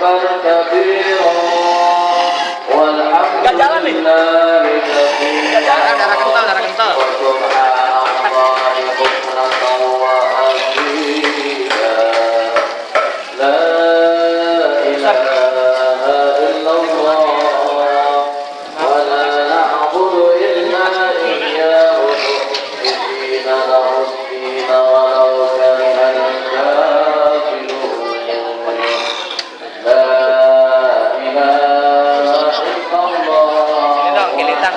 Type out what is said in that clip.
Gak jalan nih. Gak jalan. Darah kental, darah kental.